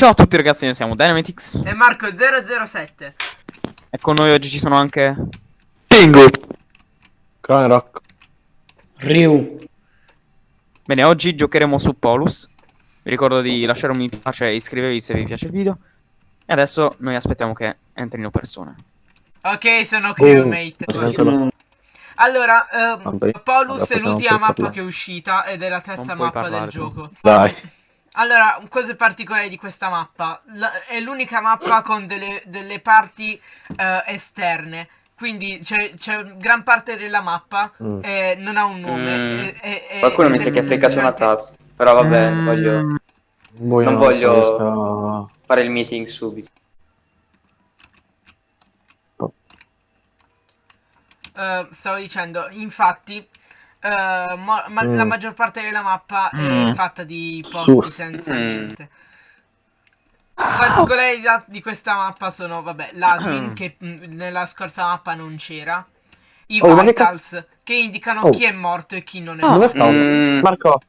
Ciao a tutti ragazzi, noi siamo Dynamitix E Marco 007. e con noi oggi ci sono anche... Pingu. Clan Rock. Ryu. Bene, oggi giocheremo su Polus. Vi ricordo di lasciare un mi piace e iscrivervi se vi piace il video. E adesso noi aspettiamo che entrino persone. Ok, sono crewmate. Sento- Allora, ehm, Vabbè, Paulus vabbè, è l'ultima mappa parlare. che è uscita ed è la terza mappa del parlare, gioco. Dai. Allora, cose particolari di questa mappa. La- è l'unica mappa con delle, delle parti eh, esterne. Quindi c'è, gran parte della mappa Mm. eh, non ha un nome. Mm. e- e- e- Qualcuno ed mi è sa che ha cliccato una task. Però vabbè, Mm, voglio Voi Non non voglio- so fare il meeting subito. Eh, stavo dicendo, infatti, mo- ma- Mm. la maggior parte della mappa Mm. è fatta di posti Sus. senza Mm. niente. Particolarità di questa mappa sono, vabbè, l'admin che mm, nella scorsa mappa non c'era, i Oh, ma che vitals che indicano Oh. chi è morto e chi non è Dove morto. stavo? Mm. Marco.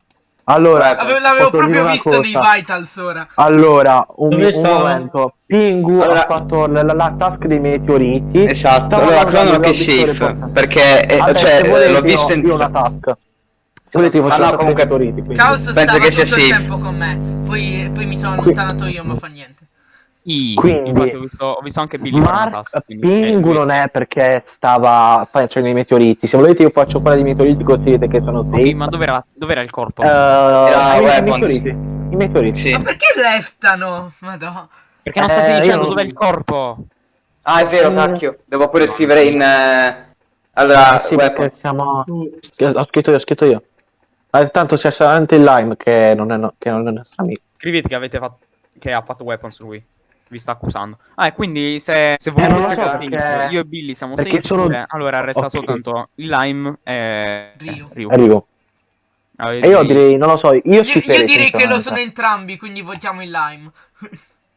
Allora, Ave- L'avevo proprio visto nei cosa? vitals ora. Allora, un, Dove un momento. Pingu Allora- ha fatto la, la- la task dei meteoriti. Esatto, allora Crono che safe. Perché, eh, Vabbè, cioè, eh, l'ho visto in... io una task. Se volete Ah, faccio no, la comunque- meteoriti. quindi. Caos Penso stava che sia tutto il safe. tempo con me, poi, poi mi sono allontanato io, ma fa niente. I... Quindi- Infatti ho visto, ho visto anche Billy Mark Pingu eh, non è perché stava facendo i meteoriti. Se volete io faccio quella dei meteoriti così vedete che sono Ok, safe. ma dov'era, dov'era il corpo? Eh, i- i weapons. meteoriti. I meteoriti. Sì. Ma perché leftano? Madonna. Perché non state eh, dicendo io- dov'è il corpo? Ah, è vero, Mm. cacchio. Devo pure scrivere in... eh, Allora, Eh sì, perché siamo... Ho scritto io, ho scritto io. Ah, tanto c'è solamente il Lime che non è, no- che non è nostro amico. Scrivete che avete fatto... Che ha fatto weapons lui. Vi sta accusando. Ah, e quindi se, se volete lo so, perché- io e Billy siamo perché safe, sono- allora resta Ok. soltanto il Lime e Rio. Arrivo. Avete E io direi, non lo so, io Io, io direi che lo sono entrambi, quindi votiamo il lime.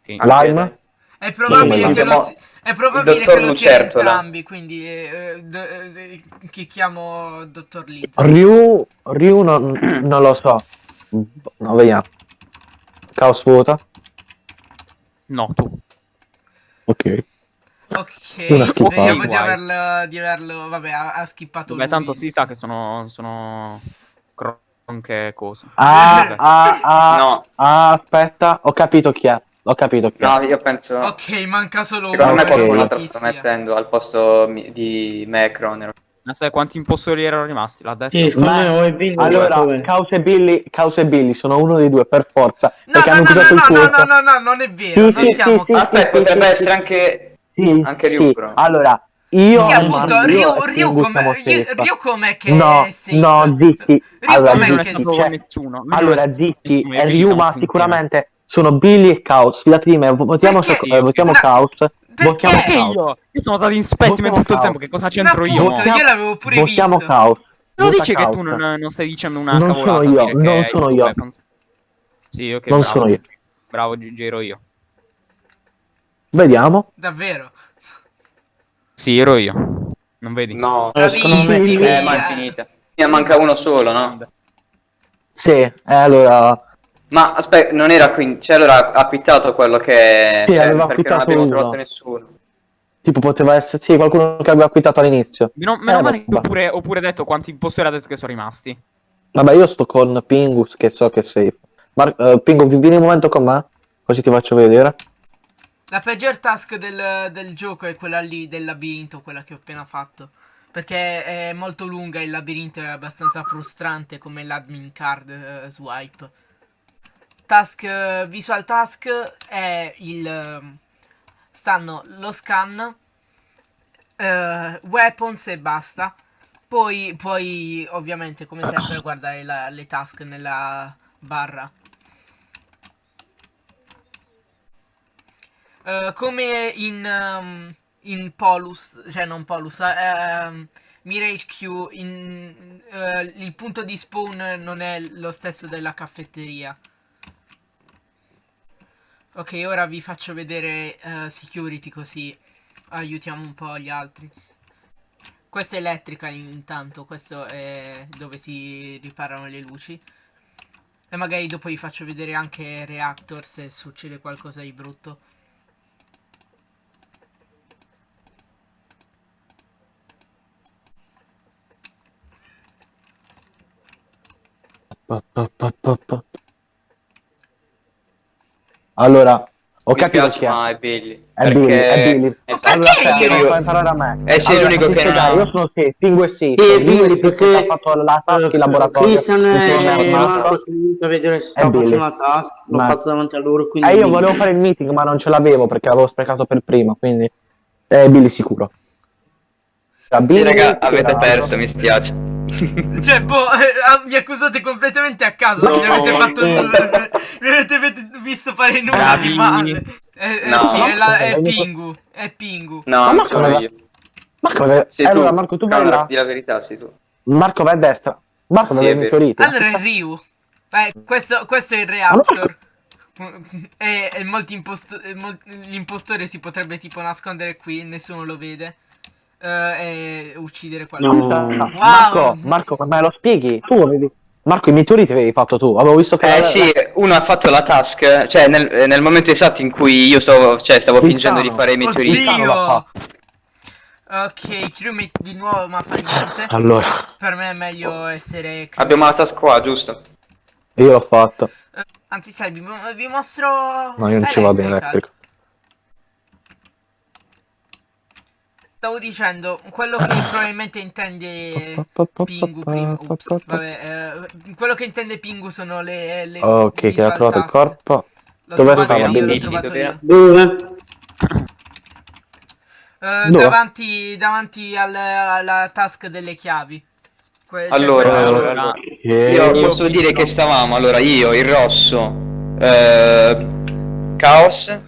sì. Lime? È probabile, Sì, che, lo, si- è probabile che lo sia Lucertola. entrambi, quindi eh, d- eh, chi chiamo dottor Liz. Ryu, Ryu non, non lo so. No, vediamo. Caos vota. No, tu. Ok. Ok, speriamo di averlo, di averlo, vabbè, ha, ha skippato Beh, lui. tanto si sa che sono... Sono... Cronche cose. Ah, ah, ah, No, ah, aspetta, ho capito chi è. Ho capito chi è. no, io penso... Ok, manca solo Secondo uno. me ok. qualcun non altro so sta mettendo al posto di me, Ma sai quanti impostori erano rimasti? L'ha detto? Sì, Ma- è Billy Allora? Caos e Billy, Caos e Billy sono uno dei due per forza. No, perché no, hanno no, no, no, no, no, no, no, non è vero, Sì, non sì, siamo... sì, Aspetta, sì, potrebbe sì, essere sì. anche... Sì, Anche sì. Ryu, però. Allora, io Sì, appunto, Ryu, Ryu come... Ryu, com'è che No, è no, zitti. Allora, non è stato zitti, cioè- nessuno. Non è Allora, zitti, Billy Ryu, ma sicuramente sono Billy e Chaos. Fidati di me, votiamo, eh, votiamo Chaos. Perché? Io? Io sono stato in specimen tutto il tempo, che cosa c'entro io? io l'avevo pure Votiamo visto. Chaos. Non Vota dici che Chaos. tu non, non stai dicendo una Non cavolata? sono io, dire non che sono io. weapons? Sì, ok, Non bravo. sono io. Bravo, gi- giro io. Vediamo. Davvero. Sì, ero io. Non vedi? No, Eh, secondo me eh, è finita. Ne manca uno solo, no? Sì, eh, allora... Ma aspetta, non era quindi... Cioè, allora ha pittato quello che... Sì, cioè, aveva perché non abbiamo uno. trovato nessuno. Tipo poteva essere... Sì, qualcuno che aveva acquittato all'inizio. Meno, meno Eh, male che ho pure, ho pure detto quanti impostori ha detto che sono rimasti. Vabbè, io sto con Pingus che so che è safe. Mar- eh, Pingu, vieni un momento con me? Così ti faccio vedere. La peggior task del, del gioco è quella lì del labirinto, quella che ho appena fatto. Perché è molto lunga e il labirinto è abbastanza frustrante come l'admin card eh, swipe. Task, eh, visual task è il... ehm, stanno lo scan, eh, weapons e basta. Poi, poi ovviamente come sempre guardare la- le task nella barra. Eh, come in, ehm, in Polus, cioè non Polus, eh, ehm, Mirage Q, in, eh, il punto di spawn non è lo stesso della caffetteria. Ok, ora vi faccio vedere eh, security così aiutiamo un po' gli altri. Questa è elettrica intanto, questo è dove si riparano le luci. E magari dopo vi faccio vedere anche Reactor se succede qualcosa di brutto. Pa, pa, pa. Allora, ho Mi capito piace, chi è. ma è Billy. È Billy, è Billy. Esatto. Allora, Perché io? fai imparare a me. Eh, sei Allora, l'unico che non ha- Io sono sì, Pingu e sì. Sì, e Billy, sì, perché- che ha fatto la task in laboratorio. Christian mi e. Marco sono venuti a vedere se stavo Billy. facendo la task, l'ho Ma- fatto davanti a loro, quindi... Eh, io volevo fare il meeting, ma non ce l'avevo perché l'avevo sprecato per prima, quindi... Eh, Billy sicuro. Sì, Billy, raga, che avete perso, mi spiace. Cioè, boh, eh, ah, mi accusate completamente a caso. No, mi avete no, fatto. no. mi avete ved- visto fare nulla di male. Eh, eh, No. sì, è, la- è No. Pingu. È Pingu. No, Ma sono io. Marco, eh, tu. allora Marco tu vai Allora, là. di la verità, sei tu. Marco vai a destra. Marco Sì, aveva è i vero. meteoriti. Allora è Ryu. Eh, questo, questo è il reactor. E, e molti imposto- mol- l'impostore si potrebbe tipo nascondere qui, nessuno lo vede. eh, e uccidere qualcuno. No. No, Marco, Marco, ma me lo spieghi? Tu avevi... Marco, i meteoriti avevi fatto tu. Avevo visto che... Eh la- sì, uno ha fatto la task, cioè nel, eh, nel momento esatto in cui io stavo, cioè, stavo fingendo di fare i meteoriti. Oddio! l'ha Ok, crewmate di nuovo ma fa niente. Allora, Per me è meglio essere. Abbiamo la task qua, giusto? io l'ho fatto. Eh, Anzi, sai, vi, vi mostro. No, io non ci vado in Electrical. Stavo dicendo, quello che probabilmente intende Pingu prima. Ups, vabbè, eh, quello che intende Pingu sono le. le Ok, che ha trovato il corpo. Dove stava io, l'ho Billy? trovato Dove? Dove? Eh, davanti davanti al- alla task delle chiavi. Que- cioè Allora, quella- allora, allora, allora. Eh, Io io posso dire che stavamo, allora io, il rosso, eh, Chaos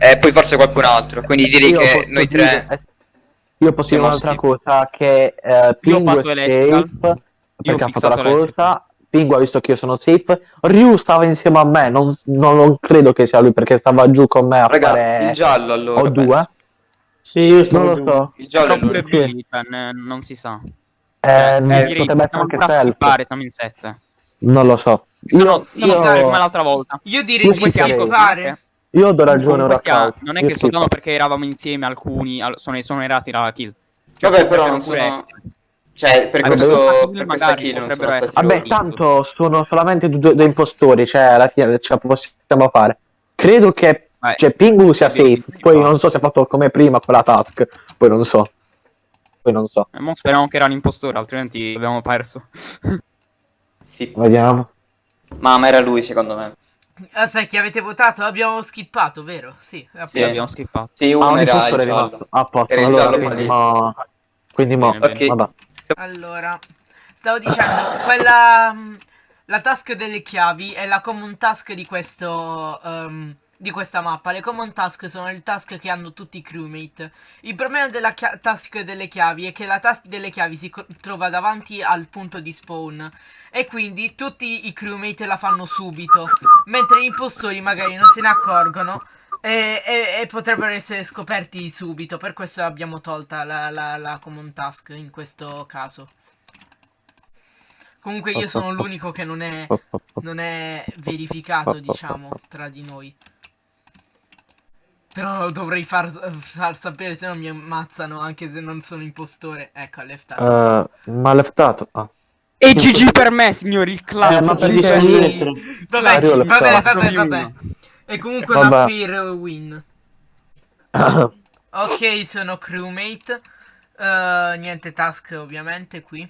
e poi forse qualcun altro, quindi direi io che noi dire- tre... eh, Io posso dire un'altra cosa, che eh, Pingu fatto è safe, perché ha fatto la cosa. Pingu ha visto che io sono safe. Ryu stava insieme a me, non, non lo credo che sia lui perché stava giù con me a Raga, fare il giallo allora. o due. Sì, io Non lo giù. so. Il giallo è Però pure Billy, cioè, non si sa. Eh, Eh, direi potrebbe essere possiamo anche self. siamo in 7. Non lo so. Sono, Io, sono io- l'altra volta. Io direi Io di schifferei. skippare. Io do ragione ora non è che soltanto perché eravamo insieme alcuni al- sono esonerati dalla kill. Cioè, Vabbè, però non sono... Cioè, per, Vabbè, questo, magari per questa kill non sono stati essere. Vabbè, loro. tanto sono solamente due, due impostori, cioè alla fine ce la possiamo fare. Credo che Vai. cioè, Pingu sia safe, poi non so se ha fatto come prima quella task, poi non so. Poi non so. Eh, mo speriamo che era un impostore, altrimenti abbiamo perso. Sì, Vediamo. ma era lui secondo me. Aspetta, avete votato? Abbiamo skippato, vero? Sì. Sì, abbiamo skippato. Sì, Ah, uno un era il giallo. rimasto. A posto, Era il allora giallo quindi mo... Quindi mo. Bene, bene. Vabbè. Allora, stavo dicendo, quella... mm, La task delle chiavi è la common task di questo... ehm, di questa mappa. Le common task sono le task che hanno tutti i crewmate. Il problema della task delle chiavi è che la task delle chiavi si trova davanti al punto di spawn. E quindi tutti i crewmate la fanno subito. Mentre gli impostori magari non se ne accorgono. E, e- e potrebbero essere scoperti subito. Per questo abbiamo tolta la, la, la common task in questo caso. Comunque io sono l'unico che non è, non è verificato, diciamo, tra di noi. Però lo dovrei far, far sapere, se no mi ammazzano, anche se non sono impostore. Ecco, left out. Eh, ma leftato. Ah. E GG per me, signori, il clan. Eh, dietro. Vabbè, vabbè, vabbè, vabbè. uno. E comunque Vabbè. una fair win. Ok, sono crewmate. Eh, niente task ovviamente qui.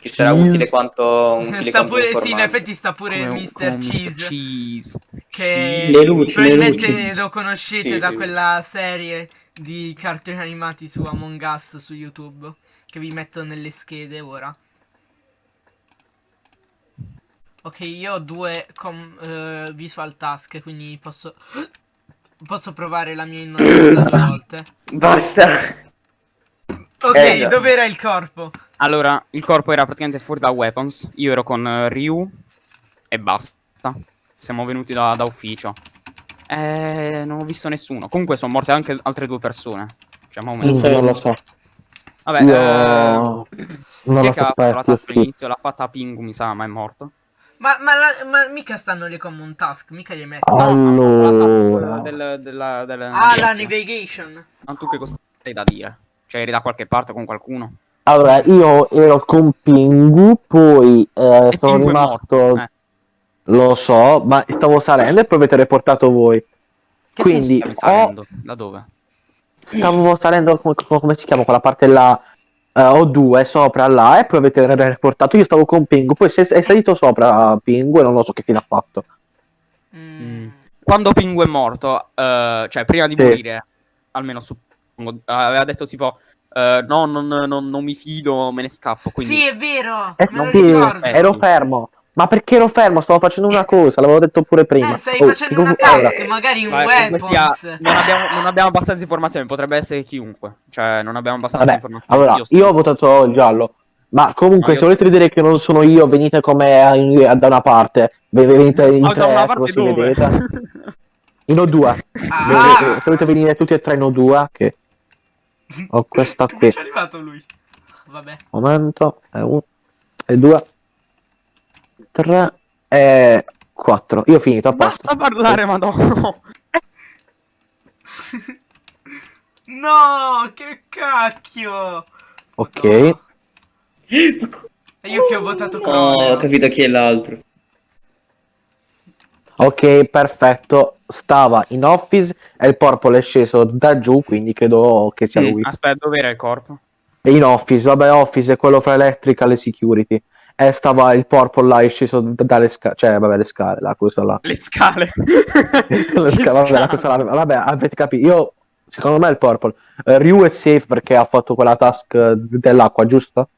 Che sarà Cheese. utile quanto utile sta quanto pure, sì, in effetti sta pure Come- il Mr. un Cheese. Cheese. Che Le luci, le probabilmente luci. lo conoscete Sì, da quella serie di cartoni animati su Among Us su YouTube. Che vi metto nelle schede ora. Ok, io ho due com- eh, visual task, quindi posso. Posso provare la mia innocenza due volte. Basta. Ok, Eh, dov'era il corpo? Allora, il corpo era praticamente fuori da weapons. Io ero con eh, Ryu e basta. Siamo venuti da, da ufficio. Eh, non ho visto nessuno. Comunque sono morte anche altre due persone. Cioè, ma Non so. Non lo so. Vabbè, Io... eh, Non chi è che ha schifo. all'inizio? L'ha fatta Pingu, mi sa, ma è morto. Ma, ma, la- ma mica stanno le common task, mica li hai messi. Oh. No, Allora. del, della, della ah, la navigation. Ma tu che cosa hai da dire? Cioè eri da qualche parte con qualcuno? Allora, io ero con Pingu, poi eh, sono Pingu è rimasto, morto, eh. lo so, ma stavo salendo e poi avete riportato voi. Che Quindi, senso stavi salendo? Da dove? Stavo salendo, come, come si chiama, quella parte là, eh, O2 sopra là, e poi avete riportato. Io stavo con Pingu, poi se è salito sopra Pingu e non lo so che fine ha fatto. Mm. Quando Pingu è morto, eh, cioè prima di Sì. morire, almeno suppongo, aveva detto tipo, eh, no, non, non- non mi fido, me ne scappo. Quindi... Sì, è vero. Eh, non aspetta. ero fermo. Ma perché ero fermo? Stavo facendo una cosa, l'avevo detto pure prima. Eh, stai Oh, facendo una cosa era? task, magari un sia, non, abbiamo, non abbiamo abbastanza informazioni, potrebbe essere chiunque. Cioè, non abbiamo abbastanza Vabbè, informazioni. allora, sto- io ho votato il giallo. Ma comunque, io- se volete vedere che non sono io, venite come in- da una parte. Ve- Venite in da una tre, parte così dove? vedete. In O2. Ah! Se volete venire tutti e tre in O2, che ho questa Come qui. ci è arrivato lui? Vabbè. Momento, è uno, e due, tre, e quattro. Io ho finito, a posto. Basta parlare, madonna. No, che cacchio. Ok. No. E io che ho votato No, Croneo. ho capito chi è l'altro. Ok, perfetto. Stava in office e il purple è sceso da giù, quindi credo che sia Mm, lui. Aspetta, dove era il corpo? E in office, vabbè, office è quello fra electrical e security. E stava il purple là, è sceso dalle scale, cioè, vabbè, le scale, la cosa là. Le scale. le scale, vabbè, la cosa. Vabbè, avete capito. Io, secondo me, il purple. Eh, Ryu è safe perché ha fatto quella task dell'acqua, giusto?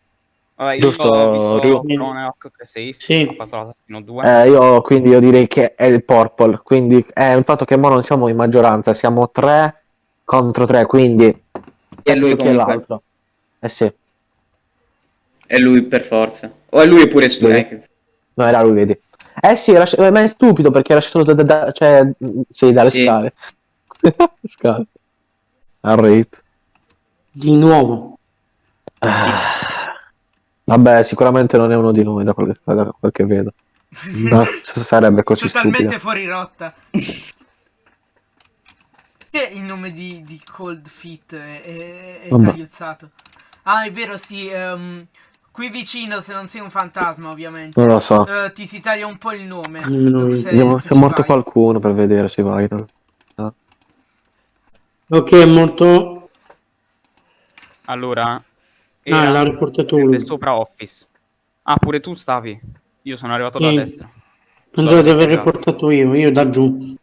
Vabbè, io Giusto, ho visto? Croneoc che è safe. Sì. Ha fatto la taskino 2. Eh, io quindi io direi che è il purple. Quindi è il fatto che ora non siamo in maggioranza, siamo tre contro tre, quindi E lui chi è l'altro? Eh sì, È lui per forza. O è lui pure stu- Lui. eh, no, era lui, vedi. Eh sì, era, ma è stupido perché era sceso da, da- da- cioè, sì, dalle Sì. scale. scale. Al rate. Di nuovo. Ah. Vabbè, sicuramente non è uno di noi da quel, da quel che vedo. No, sarebbe così Totalmente stupido. fuori rotta. Che il nome di, di Cold Feet è, è, tagliuzzato. Ah, è vero, sì. ehm, qui vicino, se non sei un fantasma, ovviamente. Non lo so. eh, ti si taglia un po' il nome. Io. Se- Vediamo se è morto vai. qualcuno per vedere se vai. no? Ok, è morto. Allora, Ah, era l'ha riportato lui. sopra office. Ah, pure tu stavi. Io sono arrivato da Sì. destra. Pensavo di aver riportato io, io da giù.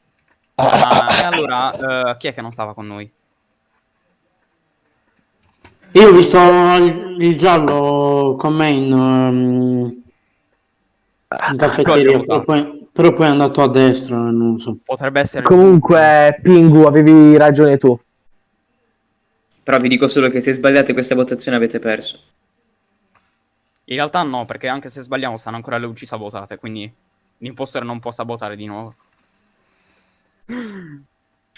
Ah, e allora, eh, chi è che non stava con noi? Io ho visto il, il giallo con me in, um, in caffetteria, L'ho però poi, però poi è andato a destra, non so. Potrebbe essere... Comunque, Pingu, avevi ragione tu. Però vi dico solo che se sbagliate questa votazione avete perso. In realtà no, perché anche se sbagliamo stanno ancora le luci sabotate, quindi l'impostor non può sabotare di nuovo.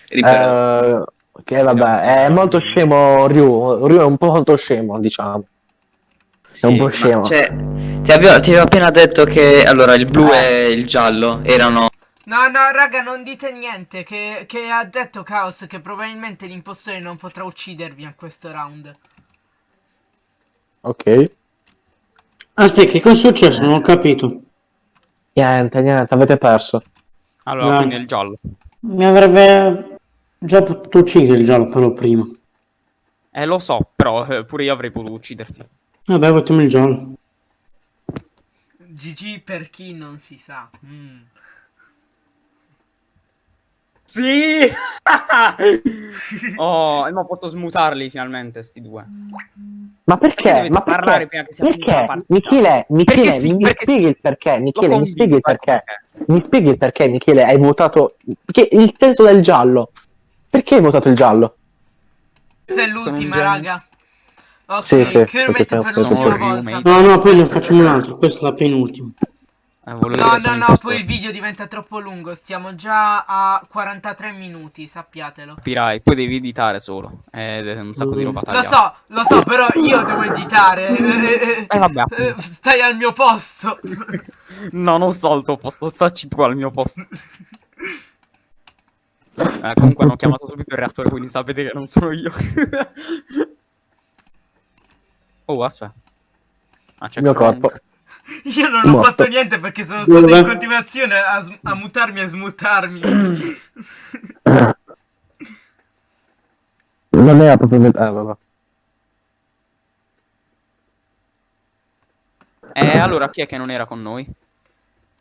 Ripeto. Eh, che vabbè, è molto scemo Ryu. Ryu è un po' molto scemo, diciamo. Sì, un po' scemo. cioè, ti avevo, ti avevo appena detto che allora il blu e il giallo erano No, no, raga, non dite niente. Che, che ha detto Chaos che probabilmente l'impostore non potrà uccidervi a questo round. Ok. Aspetta, che cosa è successo? Non ho capito. Niente, niente, avete perso. Allora, Dai. quindi il giallo. Mi avrebbe già potuto uccidere il giallo però prima. Eh, lo so, però eh, pure io avrei potuto ucciderti. Vabbè, votiamo il giallo. GG per chi non si sa. Mm. Sì! oh, e ma posso smutarli finalmente, sti due. Ma Perché perché? Ma parlare perché? prima che sia Perché? Michele, Michele, Perché sì, mi perché spieghi sì. il perché, Lo Michele, mi spieghi il convinco, perché. ecco Mi spieghi il perché, Michele, hai votato... Perché il senso del giallo. Perché hai votato il giallo? Questa è l'ultima, raga. Ok, Sì, sì, Kermit perché per sono l'ultima volta. No, no, poi ne facciamo un altro. Questo è la penultima. Eh, No, no, no, poi il video diventa troppo lungo. Stiamo già a 43 minuti, sappiatelo. Capirai, poi devi editare solo. Ed è un sacco di roba Lo tagliata. so, lo so, però io devo editare. Eh, Eh, vabbè, eh, appunto. Stai al mio posto. No, non sto al tuo posto, stacci tu al mio posto. Eh, comunque hanno chiamato subito il reattore, quindi sapete che non sono io. oh, aspetta. Ah, Il mio corpo. Io non ho Morto. fatto niente perché sono stato in continuazione a, a mutarmi e smutarmi. Non era proprio... Eh, vabbè. Eh, allora chi è che non era con noi?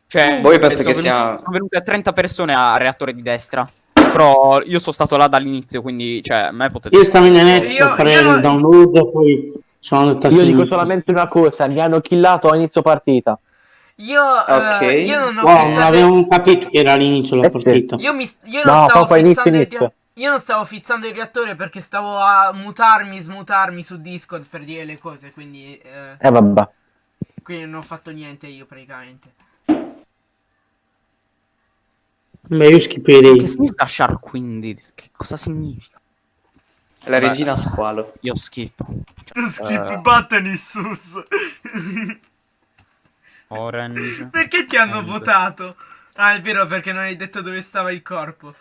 Cioè, Voi penso sono che venute- sia- sono venute 30 persone al reattore di destra. Però io sono stato là dall'inizio, quindi, cioè, a me potete... Io stavo in net Io- a fare io il download, poi sono andato a Io dico solamente una cosa, mi hanno killato a inizio partita. Io, eh, io non ho Wow, non pensato... avevamo capito che era all'inizio la Eh, partita. Io, mi, io non No, stavo inizio, inizio. Io non stavo fizzando il reattore perché stavo a mutarmi, smutarmi su Discord per dire le cose, quindi, eh, Eh vabbè. quindi non ho fatto niente io praticamente. Beh, io skipperei. Che significa Shark quindi? Che cosa significa? La Beh. regina squalo. Io schippo. Skip Eh. button Issus. Orange. perché ti hanno And- votato? Ah, è vero, perché non hai detto dove stava il corpo.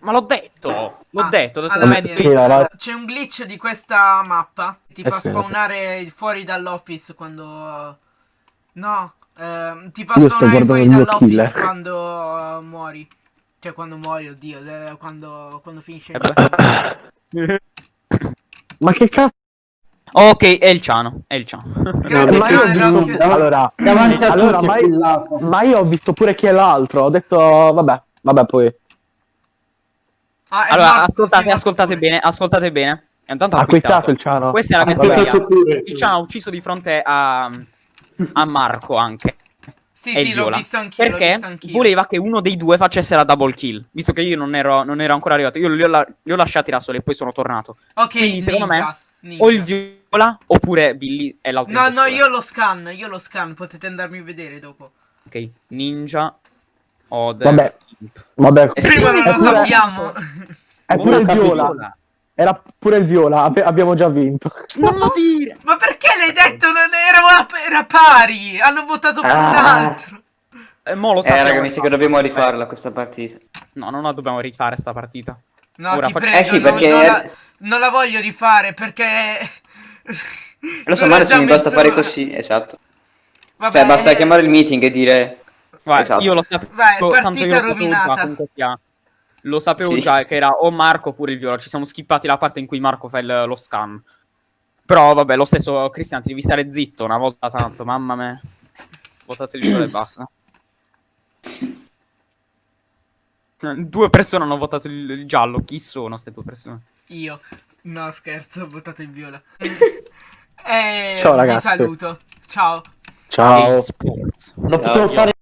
Ma l'ho detto! L'ho Ah, detto, detto allora, era- C'è un glitch di questa mappa. Ti Eh fa sì. spawnare fuori dall'office quando. No, ehm, ti fa Io spawnare fuori dall'office killer. quando eh, muori. Cioè, quando muori, oddio, eh, quando, quando finisce Eh. Ma che cazzo? ok, è il Ciano, è il Ciano. Grazie, ma io ho Ciano, visto- allora, Davanti a allora, tutti ma, ma io ho visto pure chi è l'altro. Ho detto, vabbè, vabbè, poi. Ah, Allora, ascoltate, ascoltate bene, ascoltate bene. Intanto ha quittato quittato. il Ciano. Questa è la mia teoria. Il Ciano ha ucciso di fronte a, a Marco anche. Sì, e sì, l'ho Viola. visto anch'io. Perché visto anch'io. voleva che uno dei due facesse la double kill. Visto che io non ero, non ero ancora arrivato. Io li ho, la- li ho lasciati da soli e poi sono tornato. Ok, Quindi, secondo me, ninja, ninja. O il Viola oppure Billy è l'altro No, no, io lo scan, io lo scan, potete andarmi a vedere dopo. Ok, Ninja. Ode. Vabbè. Vabbè, Eh sì, Prima non lo sappiamo. È pure il viola. Era pure il viola. abbi- abbiamo già vinto. Non lo dire! Ma perché l'hai detto? Non era, era pari. Hanno votato per un Ah. altro. Eh, mo lo Eh sappiamo raga, mi sa che dobbiamo rifarla questa partita. No, non la dobbiamo rifare sta partita. No, Ora ti faccio- prego, Eh sì, non- perché- non, la, non la voglio rifare perché. Lo so, Non ma ho adesso mi basta fare così, esatto. Vabbè, Cioè, basta eh, chiamare il meeting e dire... Guarda, Esatto. io lo sapevo. Vai, tanto io partita lo sapevo rovinata. Lo sapevo Sì. già che era o Marco oppure il Viola. Ci siamo skippati la parte in cui Marco fa il- lo scan. Però vabbè, lo stesso Cristian, ti devi stare zitto una volta tanto, mamma mia. Votate il Viola e basta. Eh, Due persone hanno votato il, il giallo. Chi sono queste due persone? Io. No, scherzo, ho votato il viola. E Ciao, ragazzi. Vi saluto. Ciao. Ciao. Ciao, potevo fare